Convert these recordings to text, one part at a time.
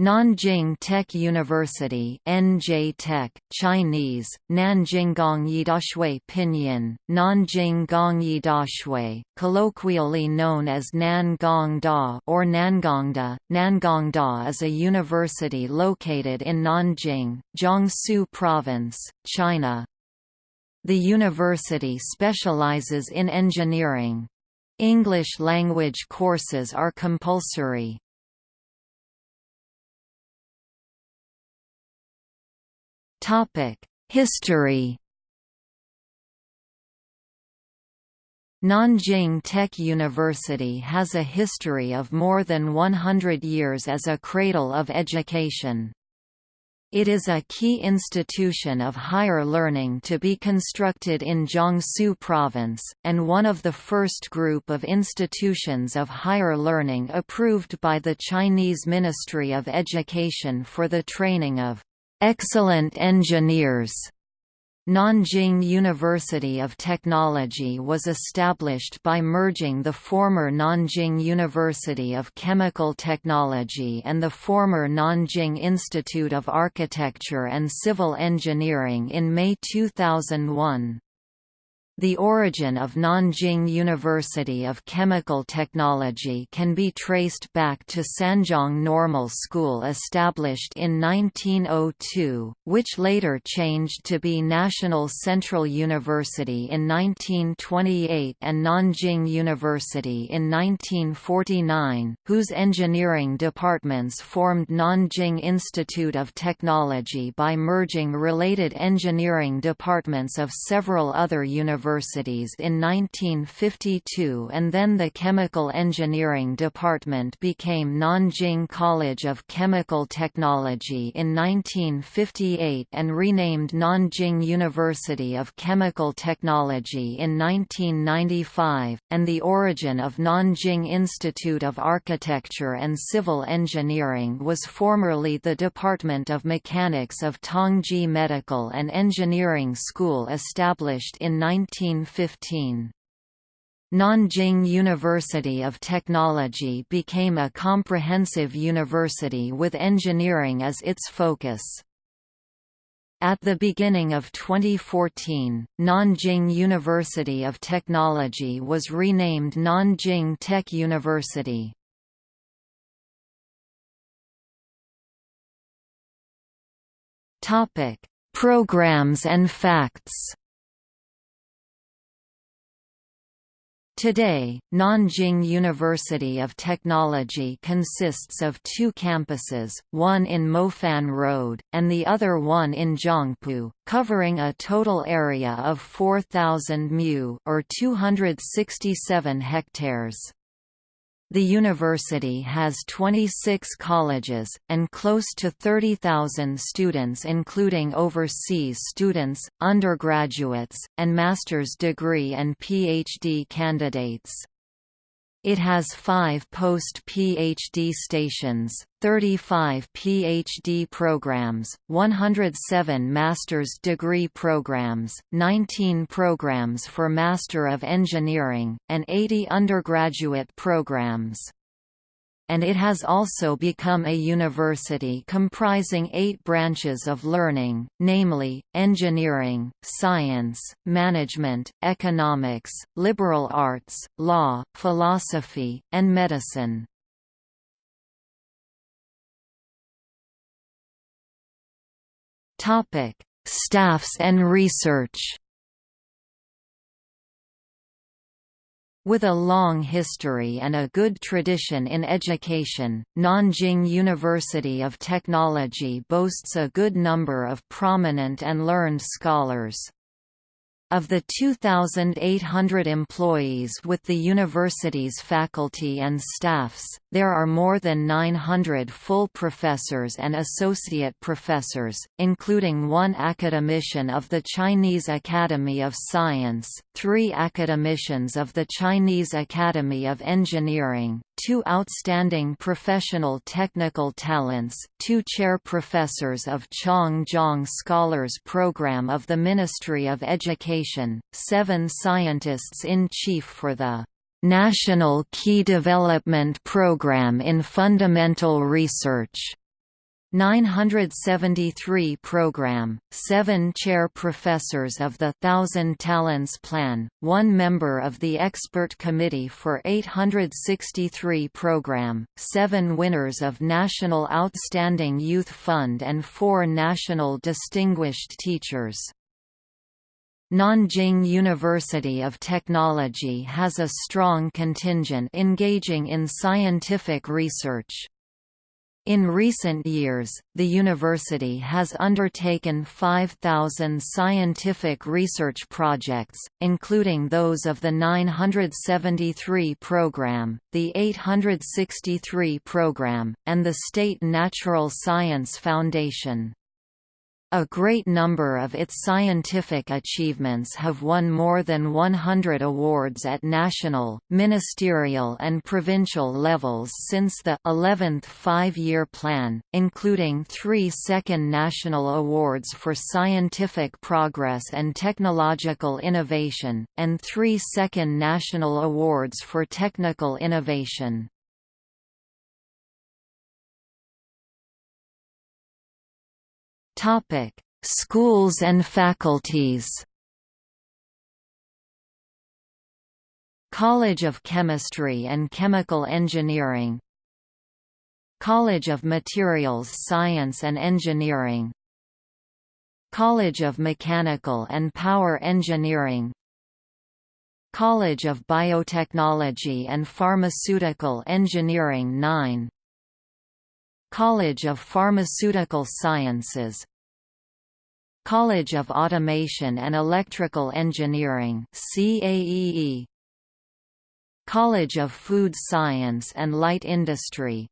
Nanjing Tech University NJ Tech, Chinese, Nanjinggong Yidashui Pinyin, Nanjing Gong Yidashui, colloquially known as Nangongda or Nangongda. Nangongda is a university located in Nanjing, Jiangsu Province, China. The university specializes in engineering. English language courses are compulsory. History Nanjing Tech University has a history of more than 100 years as a cradle of education. It is a key institution of higher learning to be constructed in Jiangsu Province, and one of the first group of institutions of higher learning approved by the Chinese Ministry of Education for the training of excellent engineers. Nanjing University of Technology was established by merging the former Nanjing University of Chemical Technology and the former Nanjing Institute of Architecture and Civil Engineering in May 2001. The origin of Nanjing University of Chemical Technology can be traced back to Sanjiang Normal School established in 1902, which later changed to be National Central University in 1928 and Nanjing University in 1949, whose engineering departments formed Nanjing Institute of Technology by merging related engineering departments of several other universities universities in 1952 and then the Chemical Engineering Department became Nanjing College of Chemical Technology in 1958 and renamed Nanjing University of Chemical Technology in 1995, and the origin of Nanjing Institute of Architecture and Civil Engineering was formerly the Department of Mechanics of Tongji Medical and Engineering School established in 19 1915. Nanjing University of Technology became a comprehensive university with engineering as its focus. At the beginning of 2014, Nanjing University of Technology was renamed Nanjing Tech University. Topic: Programs and facts. Today, Nanjing University of Technology consists of two campuses, one in Mofan Road, and the other one in Jiangpu, covering a total area of 4,000 mu or 267 hectares. The university has 26 colleges, and close to 30,000 students including overseas students, undergraduates, and master's degree and PhD candidates. It has five post-PhD stations, 35 PhD programs, 107 master's degree programs, 19 programs for Master of Engineering, and 80 undergraduate programs and it has also become a university comprising eight branches of learning, namely, engineering, science, management, economics, liberal arts, law, philosophy, and medicine. Staffs and research With a long history and a good tradition in education, Nanjing University of Technology boasts a good number of prominent and learned scholars. Of the 2,800 employees with the university's faculty and staffs, there are more than 900 full professors and associate professors, including one academician of the Chinese Academy of Science, three academicians of the Chinese Academy of Engineering, two outstanding professional technical talents, two chair professors of Changjiang Scholars Program of the Ministry of Education, seven scientists-in-chief for the National Key Development Program in Fundamental Research, 973 program, 7 chair professors of the Thousand Talents Plan, 1 member of the expert committee for 863 program, 7 winners of National Outstanding Youth Fund and 4 National Distinguished Teachers. Nanjing University of Technology has a strong contingent engaging in scientific research. In recent years, the university has undertaken 5,000 scientific research projects, including those of the 973 program, the 863 program, and the State Natural Science Foundation. A great number of its scientific achievements have won more than 100 awards at national, ministerial and provincial levels since the 11th five-year plan, including three second national awards for scientific progress and technological innovation, and three second national awards for technical innovation. Topic: Schools and faculties. College of Chemistry and Chemical Engineering. College of Materials Science and Engineering. College of Mechanical and Power Engineering. College of Biotechnology and Pharmaceutical Engineering 9 College of Pharmaceutical Sciences College of Automation and Electrical Engineering CAEE College of Food Science and Light Industry.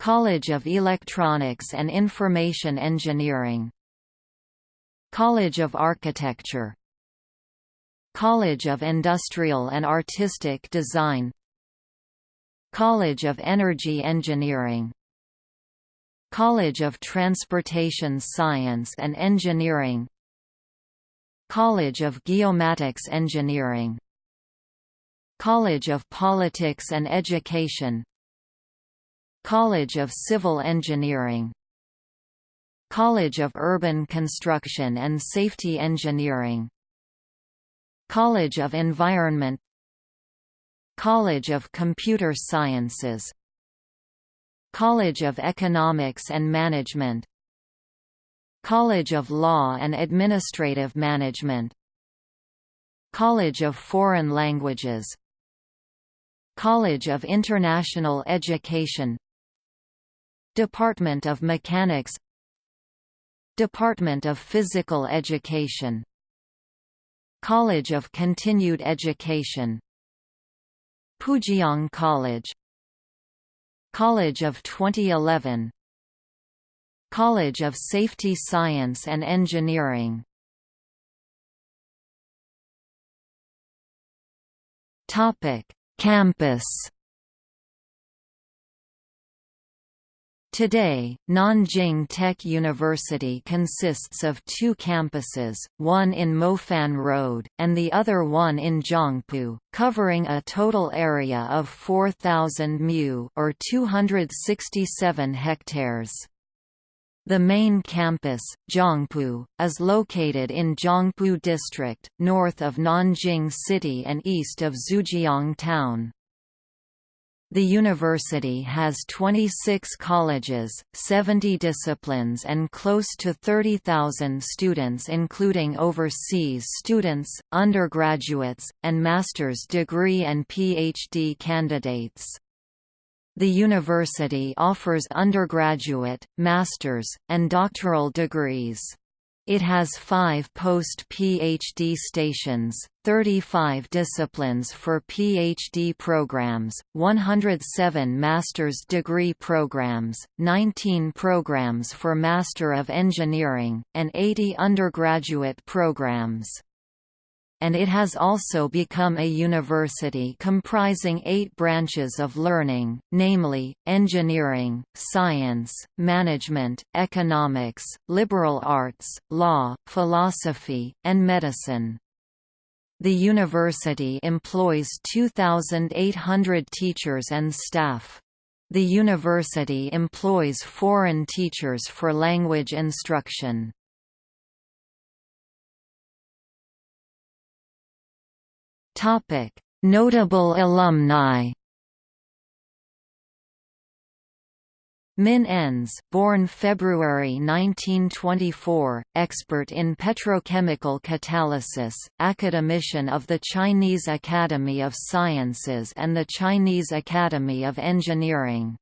College of Electronics and Information Engineering. College of Architecture. College of Industrial and Artistic Design. College of Energy Engineering College of Transportation Science and Engineering. College of Geomatics Engineering. College of Politics and Education. College of Civil Engineering. College of Urban Construction and Safety Engineering. College of Environment. College of Computer Sciences College of Economics and Management. College of Law and Administrative Management. College of Foreign Languages. College of International Education. Department of Mechanics. Department of Physical Education. College of Continued Education. Pujiang College College of 2011 College of Safety Science and Engineering. Campus Today, Nanjing Tech University consists of two campuses, one in Mofan Road, and the other one in Jiangpu, covering a total area of 4,000 mu or 267 hectares. The main campus, Jiangpu, is located in Jiangpu District, north of Nanjing City and east of Zhujiang Town. The university has 26 colleges, 70 disciplines and close to 30,000 students including overseas students, undergraduates, and master's degree and PhD candidates. The university offers undergraduate, master's, and doctoral degrees. It has five post-PhD stations, 35 disciplines for PhD programs, 107 master's degree programs, 19 programs for Master of Engineering, and 80 undergraduate programs and it has also become a university comprising eight branches of learning, namely, engineering, science, management, economics, liberal arts, law, philosophy, and medicine. The university employs 2,800 teachers and staff. The university employs foreign teachers for language instruction. Notable alumni Min Enze, born February 1924, expert in petrochemical catalysis, academician of the Chinese Academy of Sciences and the Chinese Academy of Engineering.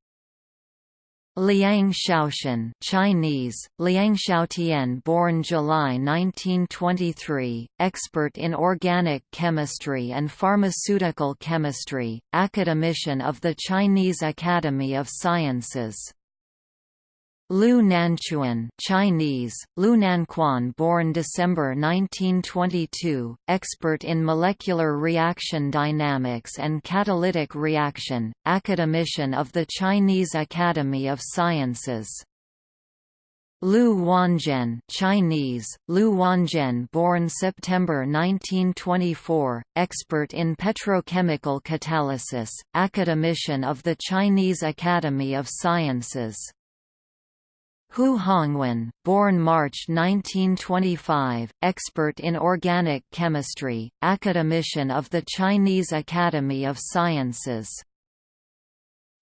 Liang Xiaotian Chinese, Liang Xiaotian born July 1923, expert in organic chemistry and pharmaceutical chemistry, academician of the Chinese Academy of Sciences. Liu Nanchuan Chinese, Liu Nanquan born December 1922, expert in molecular reaction dynamics and catalytic reaction, academician of the Chinese Academy of Sciences. Liu Wanzhen Chinese, Liu Wanzhen born September 1924, expert in petrochemical catalysis, academician of the Chinese Academy of Sciences. Hu Hongwen, born March 1925, expert in organic chemistry, academician of the Chinese Academy of Sciences.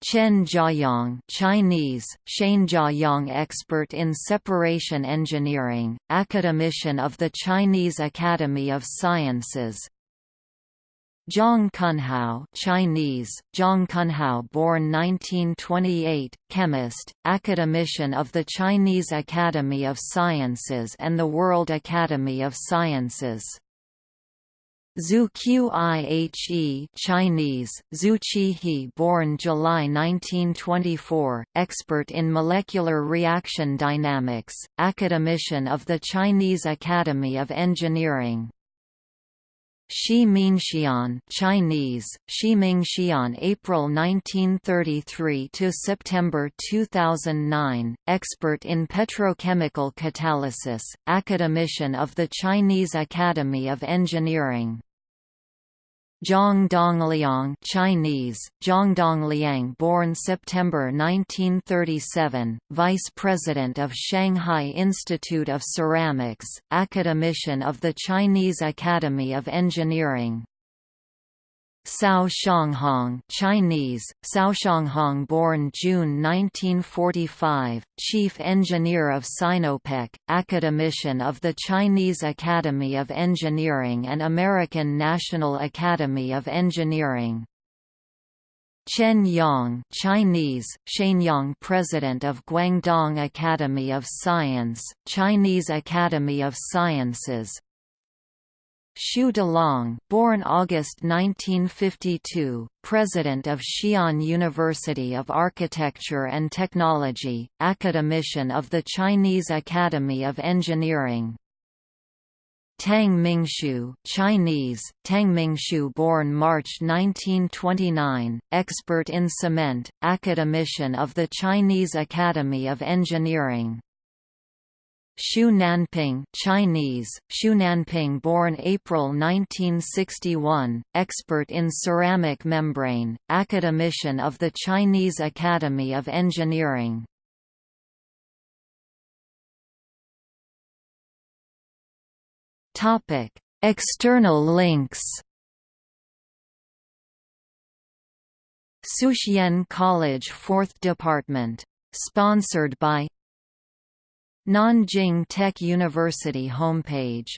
Chen Jiayong Chinese, Chen Jiayong expert in separation engineering, academician of the Chinese Academy of Sciences, Zhang Cunhao Chinese, Zhang Cunhao born 1928, chemist, academician of the Chinese Academy of Sciences and the World Academy of Sciences. Zhu Qihe Chinese, Zhu Qihe born July 1924, expert in molecular reaction dynamics, academician of the Chinese Academy of Engineering. Shi Mingxian Chinese, Shi Mingxian April 1933 to September 2009, expert in petrochemical catalysis, academician of the Chinese Academy of Engineering. Zhang Dongliang Chinese, Zhang Dongliang born September 1937, Vice President of Shanghai Institute of Ceramics, academician of the Chinese Academy of Engineering. Cao Xianghong Chinese, Cao Xianghong born June 1945, Chief Engineer of Sinopec, Academician of the Chinese Academy of Engineering and American National Academy of Engineering. Chen Yang Chinese, Shenyang President of Guangdong Academy of Science, Chinese Academy of Sciences, Xu Delong, born August 1952, President of Xi'an University of Architecture and Technology, Academician of the Chinese Academy of Engineering. Tang Mingshu Chinese, Tang Mingshu born March 1929, expert in cement, academician of the Chinese Academy of Engineering. Xu Nanping Chinese, Xu Nanping born April 1961, expert in ceramic membrane, academician of the Chinese Academy of Engineering. External links Suxian College 4th Department. Sponsored by Nanjing Tech University homepage